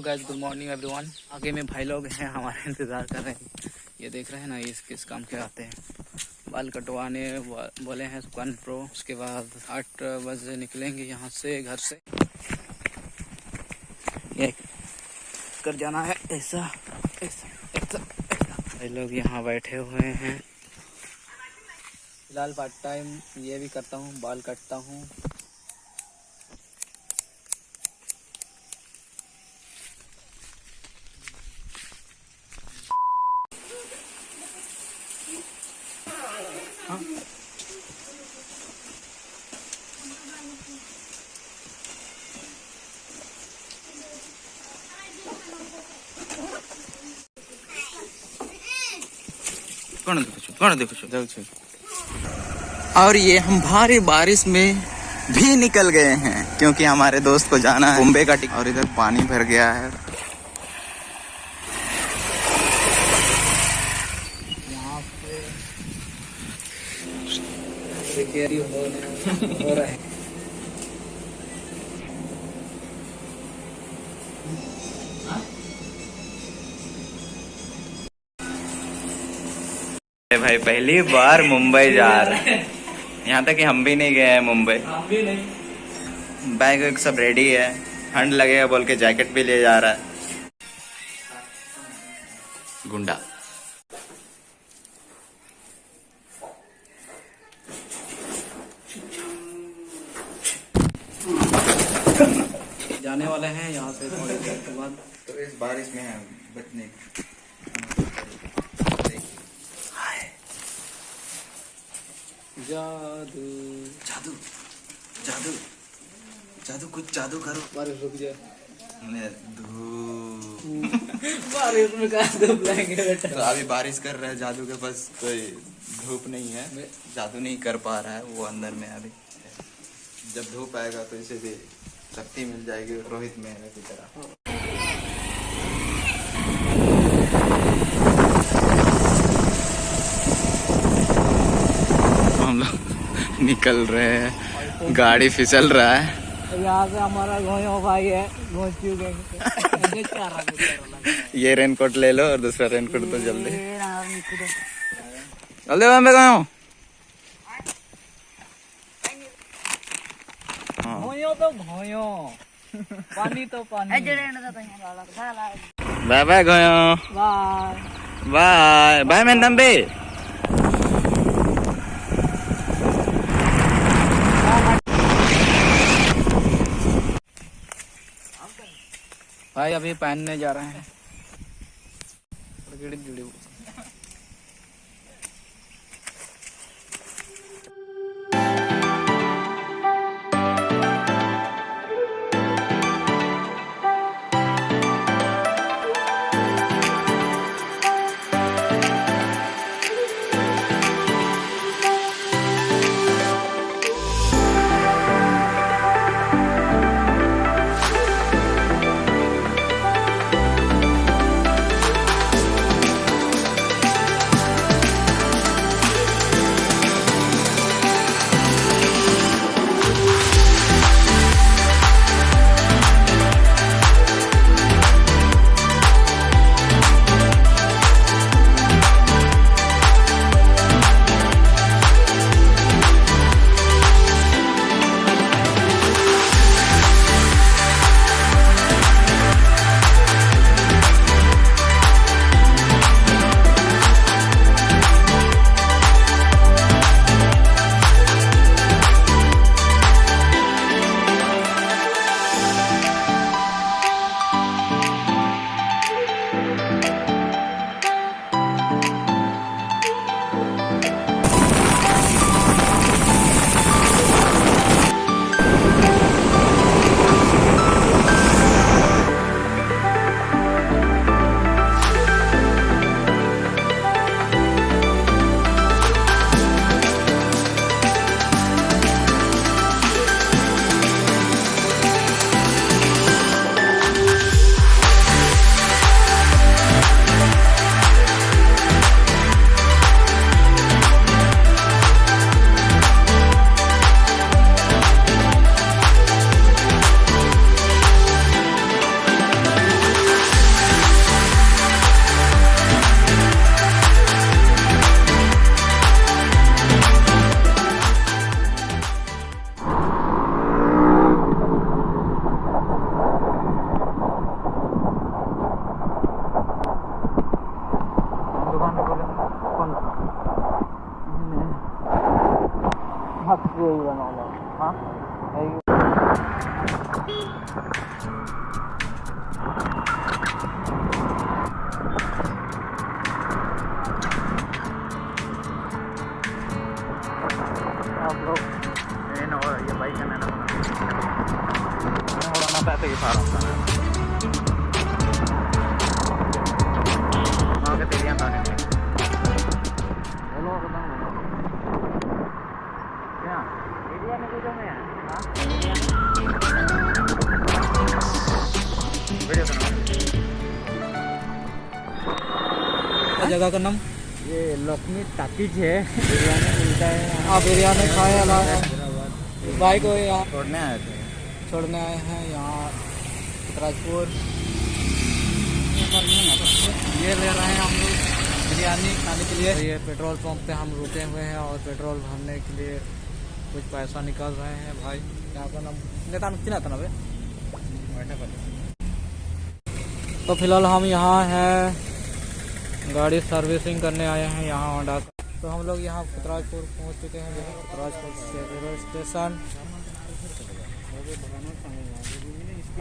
Guys good morning everyone आगे में भाई लोग हैं, हमारे इंतज़ार कर रहे हैं। ये देख रहे हैं ना, ये किस काम के आते हैं। बाल कटवाने बोले हैं सुकान प्रो उसके बाद आठ बजे निकलेंगे यहाँ से, घर से। ये कर जाना है, ऐसा ऐसा ऐसा ऐसा। भाई लोग यहाँ बैठे हुए हैं। फ़िलहाल पार्ट टाइम ये भी करता हूँ, बाल काटता हूँ। कौन देखो कौन देखो। और ये हम भारी बारिश में भी निकल गए हैं क्योंकि हमारे दोस्त को जाना है। मुंबई का टिकट और इधर पानी भर गया है। यहाँ पे हो रहा है। भाई पहली बार मुंबई जा रहे हैं। यहाँ तक कि हम भी नहीं गए हैं मुंबई। हम भी नहीं। बैग वैग सब रेडी है। ठंड लगेगा बोल के जैकेट भी ले जा रहा है। गुंडा। जाने वाले हैं यहाँ से थोड़ी देर के बाद। तो इस बारिश में है बचने जादू। जादू? जादू? जादू कुछ जादू करो। बारिश रुक जाए बारिश में कहा धूप लाएँगे बेटा। तो अभी बारिश कर रहा है जादू के पास कोई धूप नहीं है। जादू नहीं कर पा रहा है वो अंदर में अभी। जब धूप आएगा तो इसे भी शक्ति मिल जाएगी रोहित मेहरा की तरह। हम लोग निकल रहे हैं। गाड़ी फिसल रहा है। यहाँ से हमारा भाई है ये रेनकोट ले लो और दूसरा रेनकोट तो जल्दी। जल्दी पे गए हो। घोयो तो घोयो पानी तो पानी। बाय बाय गयो बाय। बाय। बाय मैं तंबी भाई अभी पहनने जा रहे हैं। con matkıyla ne Ha? Eyvah. Ini no, ya baik kan anak-anak. Ini orang-anak tak pergi sarang sana. जगह का नाम? ये लक्ष्मी टाकीज है। मिलता है हाँ बिरयानी खाए अलावा भाई को यहाँ छोड़ने आए थे। छोड़ने आए हैं यहाँ राजपुर। ये ले रहे हैं हम लोग बिरयानी खाने के लिए। ये पेट्रोल पंप पे हम रुके हुए हैं और पेट्रोल भरने के लिए कुछ पैसा निकाल रहे हैं भाई। यहाँ का नाम नेता कितना था ना भाई? तो फ़िलहाल हम यहाँ हैं। गाड़ी सर्विसिंग करने आए हैं यहाँ होंडा तो हम लोग यहाँ पुतराजपुर पहुँच चुके हैं जो है पुतराजपुर रेलवे स्टेशन।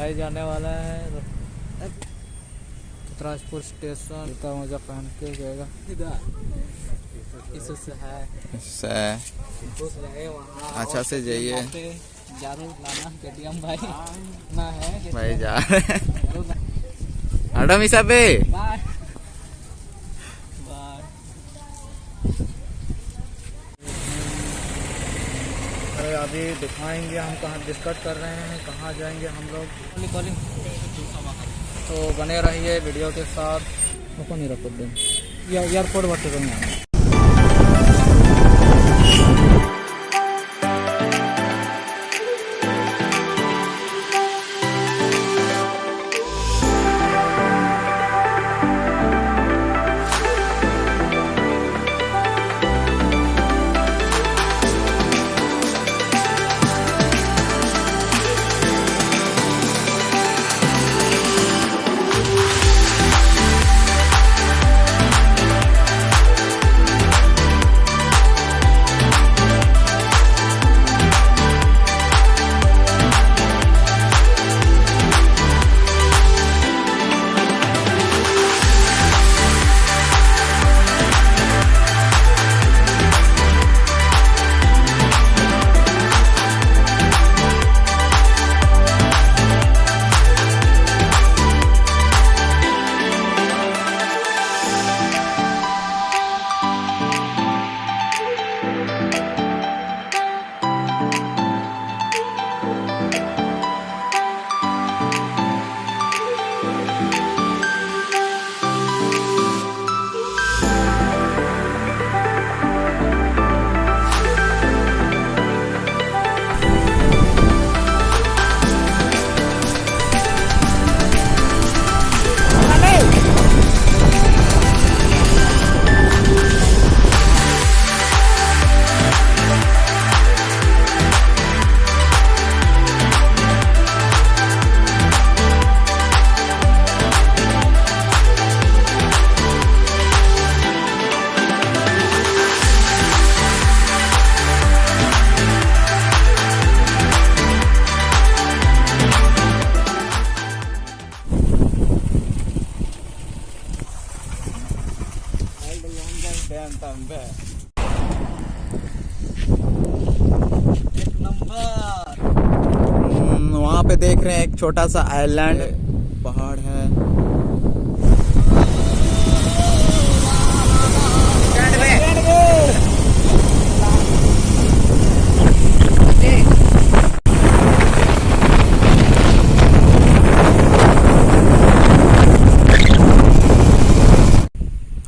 आए जाने वाला है पुतराजपुर स्टेशन। जूता मोजा पहन के जाएगा इससे है। अच्छा से जाइए। ज़रूर लाना केटीएम भाई। ना है भाई जा। हैं पे। Bye bye. अरे अभी दिखाएँगे हम कहाँ डिस्कट कर रहे हैं, कहाँ जाएँगे हम लोग। तो बने रहिए वीडियो के साथ। नहीं रखो दिन एयरपोर्ट रहेंगे हम्म, वहाँ पे देख रहे हैं एक छोटा सा आइलैंड पहाड़ है।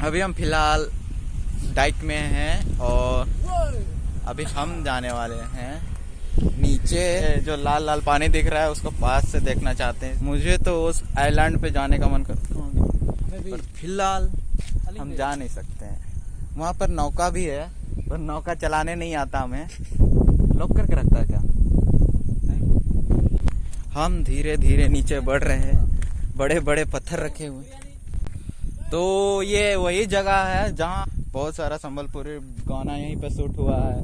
अभी हम फ़िलहाल डाइक में हैं और अभी हम जाने वाले हैं नीचे। जो लाल लाल पानी दिख रहा है उसको पास से देखना चाहते हैं। मुझे तो उस आइलैंड पे जाने का मन करता है पर फ़िलहाल हम जा नहीं सकते हैं। वहाँ पर नौका भी है पर नौका चलाने नहीं आता हमें। लॉक करके रखता है क्या? हम धीरे धीरे नीचे बढ़ रहे हैं। बड़े बड़े पत्थर रखे हुए। तो ये वही जगह है जहाँ बहुत सारा संबलपुरी गाना यहीं पे शूट हुआ है।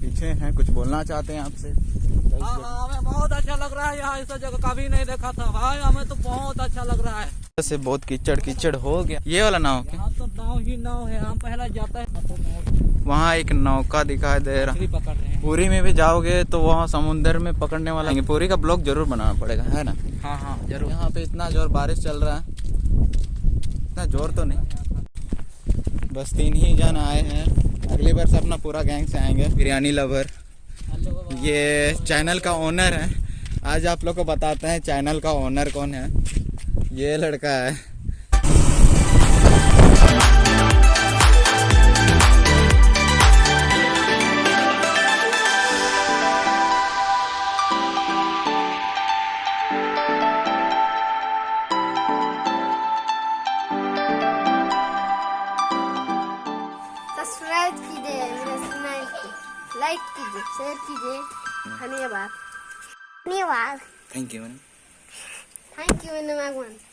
पीछे हैं कुछ बोलना चाहते हैं आपसे? हाँ हाँ हमें बहुत अच्छा लग रहा है यहाँ ऐसा जगह कभी नहीं देखा था। भाई हमें तो बहुत अच्छा लग रहा है। से बहुत कीचड़ कीचड़ हो गया। ये वाला नाव क्या? तो नाव ही नाव है हम पहला जाते हैं। वहाँ एक नौका दिखाई दे रहा। हैं। पूरी में भी जाओगे तो वहाँ समुंदर में पकड़ने वाला। पूरी का ब्लॉक ज़रूर बनाना पड़ेगा है ना? हाँ हाँ ज़रूर। यहाँ पे इतना ज़ोर बारिश चल रहा है। इतना ज़ोर तो नहीं। बस तीन ही जन आए हैं। अगली बार से अपना पूरा गैंग से आएँगे। बिरयानी लवर ये चैनल का ओनर है। आज आप लोग को बताते हैं चैनल का ओनर कौन है। ये लड़का है। Thank you, Thank you, Anna Magwan.